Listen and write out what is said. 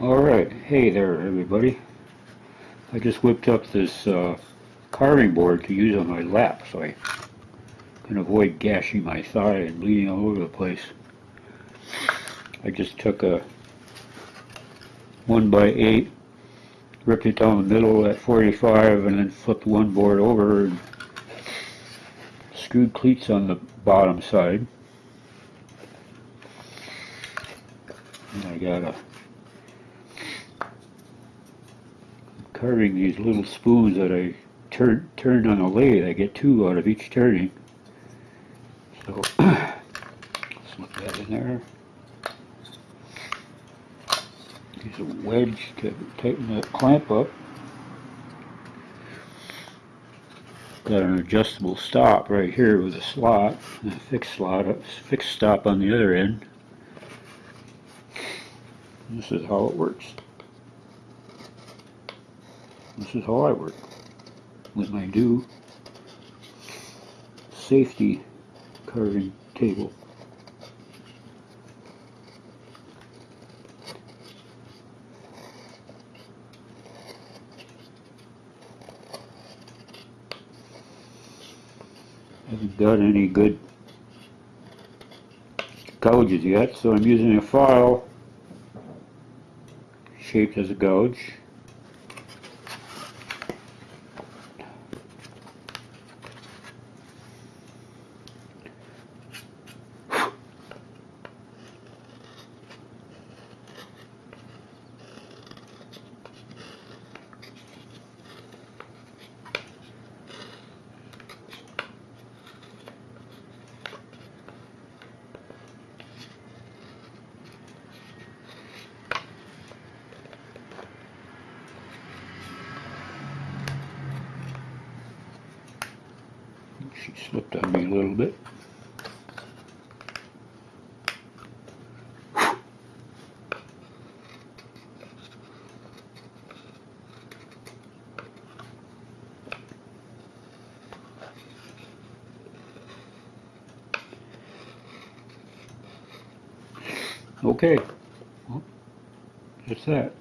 Alright, hey there everybody. I just whipped up this uh, carving board to use on my lap so I can avoid gashing my thigh and bleeding all over the place. I just took a 1 by 8 ripped it down the middle at 45 and then flipped one board over and screwed cleats on the bottom side. And I got a carving these little spoons that I turn turn on a lathe. I get two out of each turning. So slip that in there. Use a wedge to tighten the clamp up. Got an adjustable stop right here with a slot, a fixed slot, a fixed stop on the other end. This is how it works. This is how I work with my new safety carving table. Haven't got any good gouges yet, so I'm using a file shaped as a gouge. She slipped on me a little bit. Okay, well, that's that.